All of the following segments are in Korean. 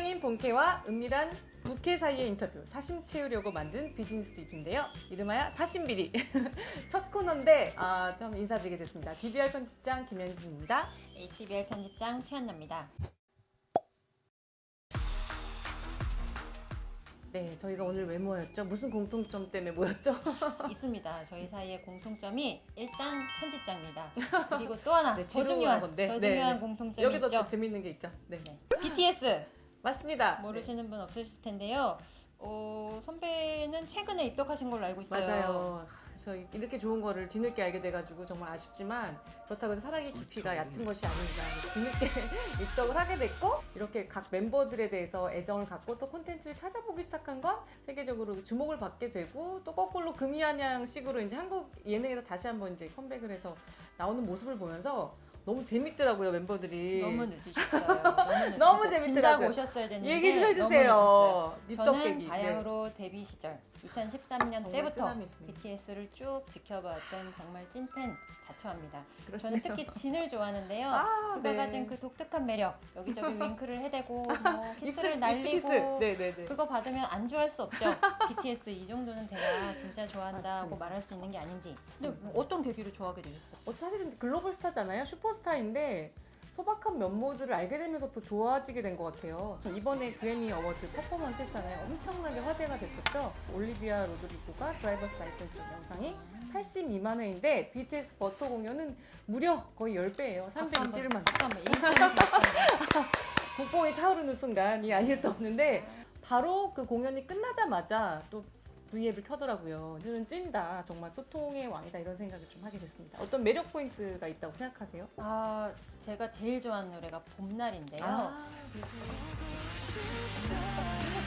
직장인 본캐와 은밀한 부캐 사이의 인터뷰 사심 채우려고 만든 비즈니스 리뷰인데요. 이름하여 사심비리 첫 코너인데 아, 좀 인사드리게 됐습니다. DBR 편집장 김현진입니다. HBR 편집장 최한나입니다. 네, 저희가 오늘 왜 모였죠? 무슨 공통점 때문에 모였죠? 있습니다. 저희 사이의 공통점이 일단 편집장입니다. 그리고 또 하나 네, 더 중요한 건데. 더 네, 중요한 네. 공통점이 여기도 있죠. 재밌는 게 있죠. 네, 네. BTS 맞습니다. 모르시는 분 없으실 텐데요. 어, 선배는 최근에 입덕하신 걸로 알고 네, 있어요. 맞아요. 하, 저 이렇게 좋은 거를 뒤늦게 알게 돼가지고 정말 아쉽지만 그렇다고 해서 사랑의 깊이가 얕은 것이 아닙니다. 뒤늦게 입덕을 하게 됐고 이렇게 각 멤버들에 대해서 애정을 갖고 또 콘텐츠를 찾아보기 시작한 건 세계적으로 주목을 받게 되고 또 거꾸로 금이한양 식으로 이제 한국 예능에서 다시 한번 이제 컴백을 해서 나오는 모습을 보면서 너무 재밌더라고요 멤버들이. 너무 늦으셨어요. 너무. 너무 재밌더라고요. 오셨어야 됐는데 얘기 좀. 해주세요. 저는. 바야흐로 데뷔 시절 2013년 정말 때부터. BTS를 쭉 지켜봤던 정말 찐팬 자처합니다. 그러시네요. 저는 특히 진을 좋아하는데요. 아, 그가 네. 가진 그 독특한 매력, 여기저기 윙크를 해대고 뭐 키스를 날리고 키스. 네네네. 그거 받으면 안 좋아할 수 없죠. BTS 이 정도는 돼야 진짜 좋아한다고. 말할 수 있는 게 아닌지. 근데 뭐 어떤 계기로 좋아하게 되셨어요? 어, 사실은 글로벌 스타잖아요. 슈퍼 스타인데 소박한 면모들을 알게 되면서 더 좋아지게 된 것 같아요. 저 이번에 그래미 어워드 퍼포먼스 했잖아요. 엄청나게 화제가 됐었죠. 올리비아 로드리고가 drivers license 영상이 82만 회인데 BTS Butter 공연은 무려 거의 10배예요. 박수 한번, 321만. 박수 한번. 인스타그램 박수 한번. 국뽕이 차오르는 순간이 아닐 수 없는데 바로 그 공연이 끝나자마자 또 V앱을 켜더라고요. 저는 찐다. 정말 소통의 왕이다. 이런 생각을 좀 하게 됐습니다. 어떤 매력 포인트가 있다고 생각하세요? 아, 제가 제일 좋아하는 노래가 봄날인데요. 아,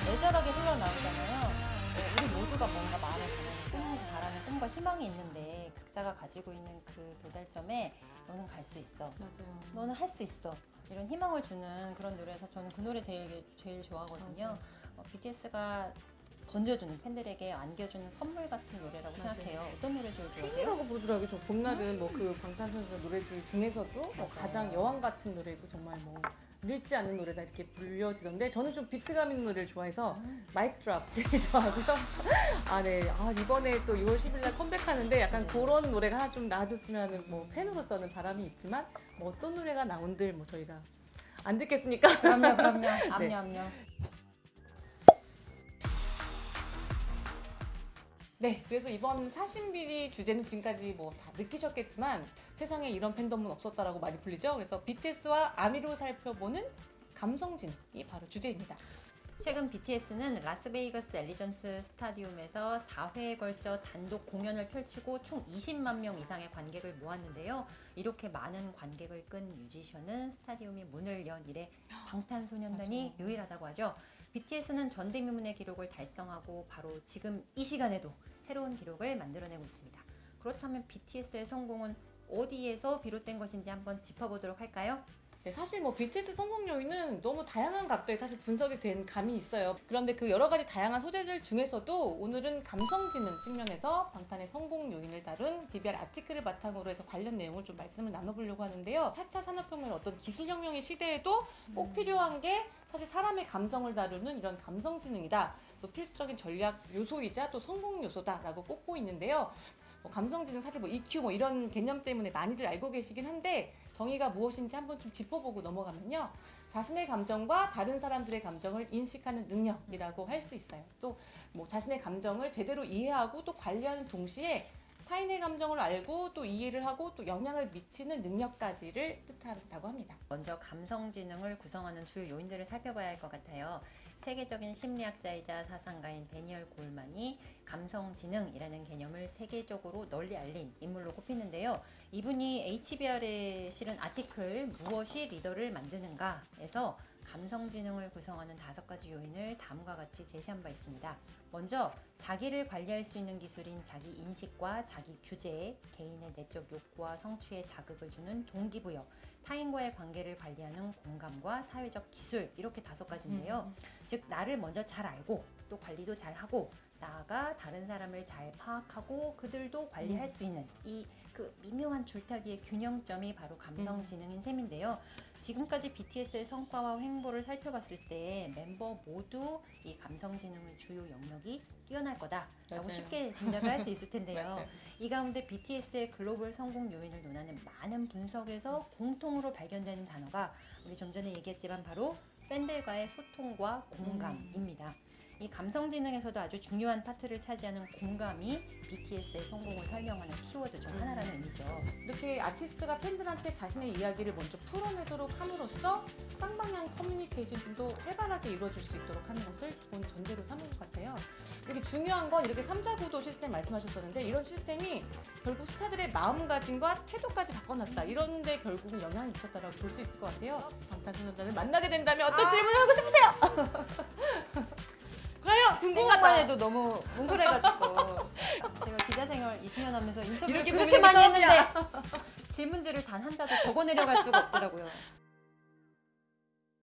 애절하게 흘러나오잖아요. 어, 우리 모두가 뭔가 마음에 드는 꿈, 바라는 꿈과 희망이 있는데 각자가 가지고 있는 그 도달점에 너는 갈 수 있어. 맞아요. 너는 할 수 있어. 이런 희망을 주는 그런 노래에서 저는 그 노래 되게 제일 좋아하거든요. 어, BTS가 던져주는 팬들에게 안겨주는 선물 같은 노래라고 맞아요. 생각해요. 어떤 노래 제일 좋아하세요? 팬이라고 부르더라고요. 저 봄날은 뭐 그 방탄소년단 노래들 중에서도 뭐. 가장 여왕 같은 노래고 정말 뭐 늙지 않는 노래다 이렇게 불려지던데 저는 좀 비트감 있는 노래를 좋아해서 마이크 드랍 제일 좋아하고요. 아 네. 아 이번에 또 6월 10일 날 컴백하는데 약간 그런 노래가 하나 좀 나와줬으면 뭐 팬으로서는 바람이 있지만 뭐 어떤 노래가 나온들 뭐 저희가 안 듣겠습니까? 그럼요, 그럼요. 네. 압류, 압류. 네, 그래서 이번 사신비리 주제는 지금까지 뭐 다 느끼셨겠지만 세상에 이런 팬덤은 없었다라고 많이 불리죠. 그래서 BTS와 아미로 살펴보는 감성진이 바로 주제입니다. 최근 BTS는 라스베이거스 엘리전스 스타디움에서 4회에 걸쳐 단독 공연을 펼치고 총 20만 명 이상의 관객을 모았는데요. 이렇게 많은 관객을 끈 뮤지션은 스타디움이 문을 연 이래 방탄소년단이 유일하다고 하죠. BTS는 전대미문의 기록을 달성하고 바로 지금 이 시간에도 새로운 기록을 만들어내고 있습니다. 그렇다면 BTS의 성공은 어디에서 비롯된 것인지 한번 짚어보도록 할까요? 네, 사실 뭐 BTS 성공 요인은 너무 다양한 각도에 사실 분석이 된 감이 있어요. 그런데 그 여러 가지 다양한 소재들 중에서도 오늘은 감성지능 측면에서 방탄의 성공 요인을 다룬 DBR 아티클을 바탕으로 해서 관련 내용을 좀 말씀을 나눠보려고 하는데요. 4차 산업혁명의 어떤 기술혁명의 시대에도 꼭 필요한 게 사실 사람의 감성을 다루는 이런 감성지능이다. 또 필수적인 전략 요소이자 또 성공 요소다라고 꼽고 있는데요. 뭐 감성지능 사실 뭐 EQ 뭐 이런 개념 때문에 많이들 알고 계시긴 한데 정의가 무엇인지 한번 좀 짚어보고 넘어가면요. 자신의 감정과 다른 사람들의 감정을 인식하는 능력이라고 할 수 있어요. 또 뭐 자신의 감정을 제대로 이해하고 또 관리하는 동시에 타인의 감정을 알고 또 이해를 하고 또 영향을 미치는 능력까지를 뜻한다고 합니다. 먼저 감성지능을 구성하는 주요 요인들을 살펴봐야 할 것 같아요. 세계적인 심리학자이자 사상가인 데니얼 골만이 감성지능이라는 개념을 세계적으로 널리 알린 인물로 꼽히는데요. 이분이 HBR에 실은 아티클 무엇이 리더를 만드는가에서 감성지능을 구성하는 다섯 가지 요인을 다음과 같이 제시한 바 있습니다. 먼저 자기를 관리할 수 있는 기술인 자기 인식과 자기 규제, 개인의 내적 욕구와 성취에 자극을 주는 동기부여, 타인과의 관계를 관리하는 공감과 사회적 기술 이렇게 다섯 가지인데요. 즉 나를 먼저 잘 알고 또 관리도 잘 하고 나아가 다른 사람을 잘 파악하고 그들도 관리할 음. 수 있는 이 그 미묘한 줄타기의 균형점이 바로 감성지능인 셈인데요. 지금까지 BTS의 성과와 행보를 살펴봤을 때 멤버 모두 이 감성지능의 주요 영역이 뛰어날 거다라고 맞아요. 쉽게 짐작을 할 수 있을 텐데요. 이 가운데 BTS의 글로벌 성공 요인을 논하는 많은 분석에서 공통으로 발견되는 단어가 우리 좀 전에 얘기했지만 바로 팬들과의 소통과 공감입니다. 이 감성지능에서도 아주 중요한 파트를 차지하는 공감이 BTS의 성공을 설명하는 키워드 중 음. 하나라는 의미죠. 이렇게 아티스트가 팬들한테 자신의 이야기를 먼저 풀어내도록 함으로써 쌍방향 커뮤니케이션도 활발하게 이루어질 수 있도록 하는 것을 기본 전제로 삼은 것 같아요. 이렇게 중요한 건 이렇게 삼자 구도 시스템 말씀하셨었는데 이런 시스템이 결국 스타들의 마음가짐과 태도까지 바꿔놨다. 이런 데 결국은 영향이 있었다라고 볼 수 있을 것 같아요. 방탄소년단을 만나게 된다면 어떤 아. 질문을 하고 싶으세요? 궁금하다. 해도 너무 뭉클해가지고 제가 기자 생활 20년 하면서 인터뷰를 이렇게 그렇게 많이 처음이야. 했는데 질문지를 단 한 자도 적어내려갈 수가 없더라고요.